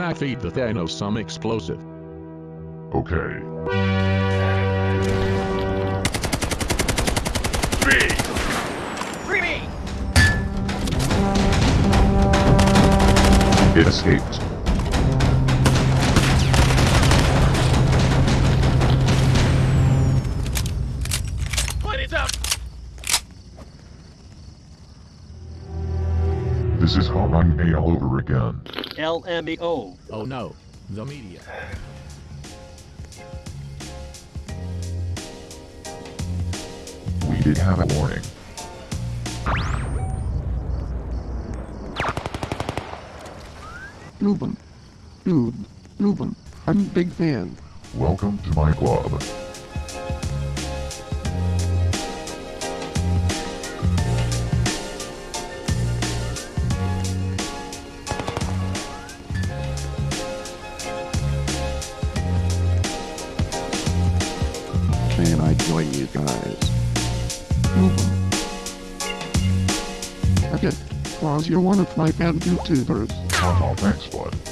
Ruben, can I feed the Thanos some explosive? Okay. Free! Free me! It escaped. This is Hawaii A all over again. LMAO. Oh no, the media. We did have a warning. Ruben. Dude. Ruben. I'm a big fan. Welcome to my club. Okay. Cause you're one of my fan YouTubers. Oh, thanks, bud.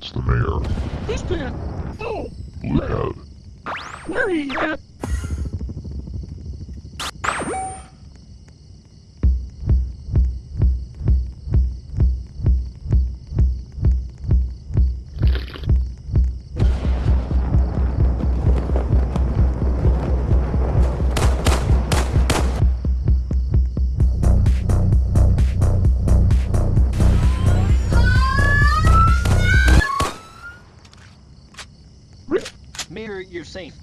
It's the mayor. Who's that? Oh, out. where he at? You're safe.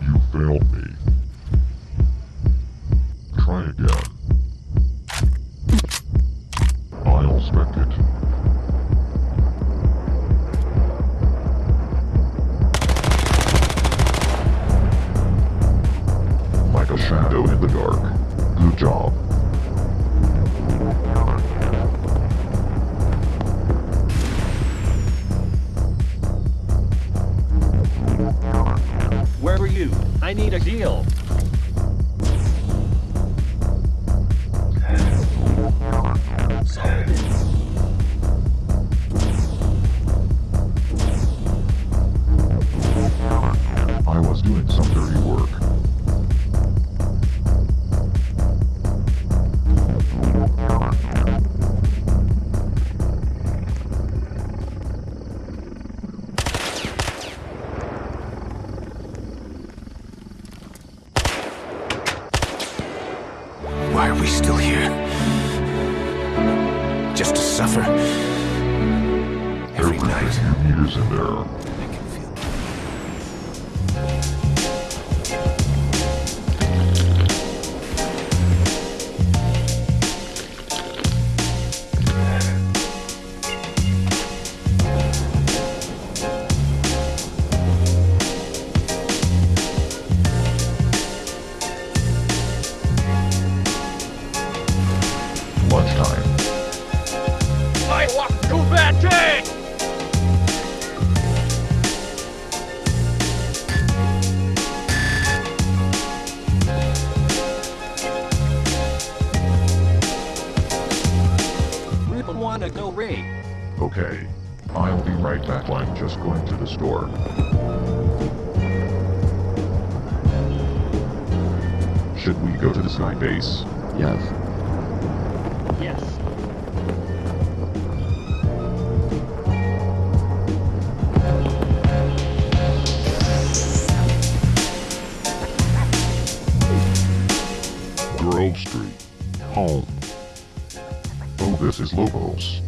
You failed me. We still Should we go to the sky base? Yes. Yes. Grove Street. home. Oh, this is Lobos.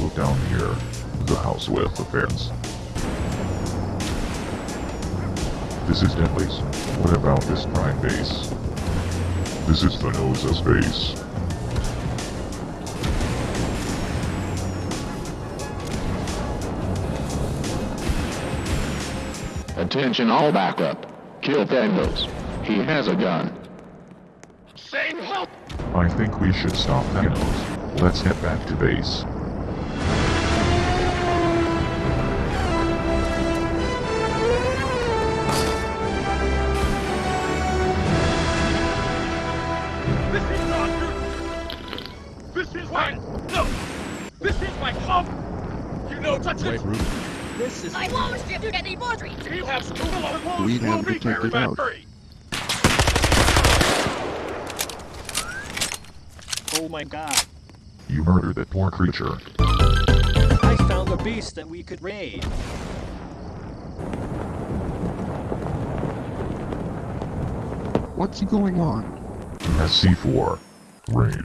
Look down here. The house with the fence. This is Deadly's. What about this prime base? This is the Noza's base. Attention all backup. Kill Thanos. He has a gun. Saying help! I think we should stop Thanos. Let's head back to base. This is my No! This is my home! You know, touch Wait, it! Ruben. This is... I won't give you any more dreams. You have school alone! We We'll have be to check very it out. hurry. Oh my god. You murdered that poor creature. I found a beast that we could raid. What's going on? SC4. Raid.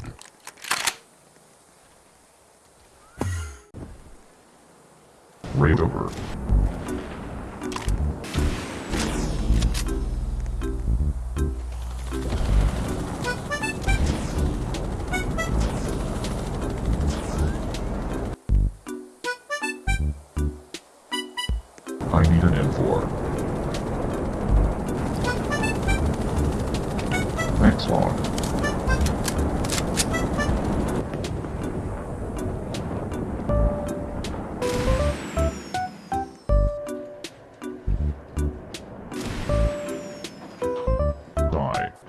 Raid over.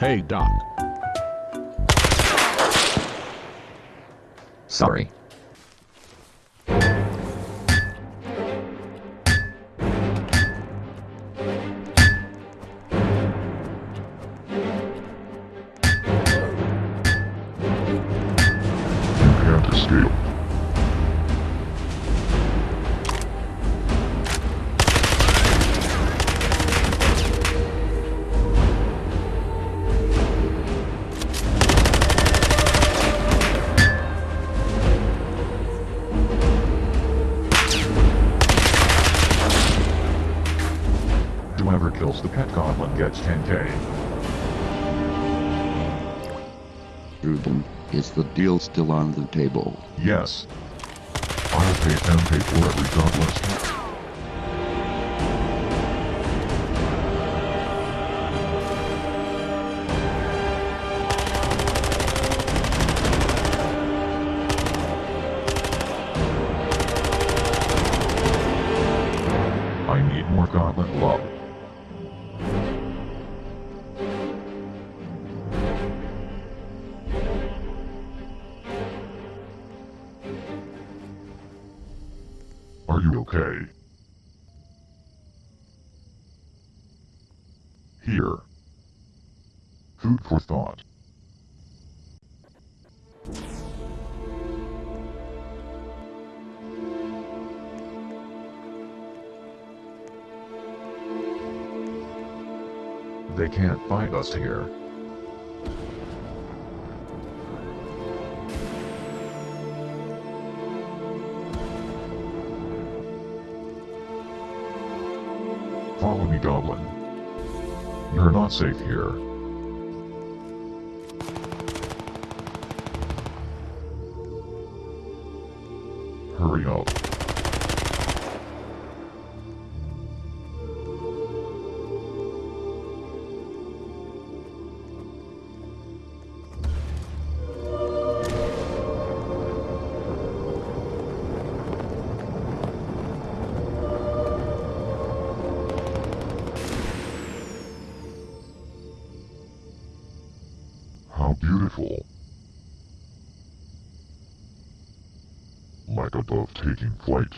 Hey, Doc. Sorry. You can't escape. Kills the pet goblin gets 10k. Ruben, is the deal still on the table? Yes. I'll pay 10k for every goblin's you okay? Here. Food for thought. They can't find us here. Follow me, Goblin. You're not safe here. Hurry up. Beautiful. Like a dove taking flight.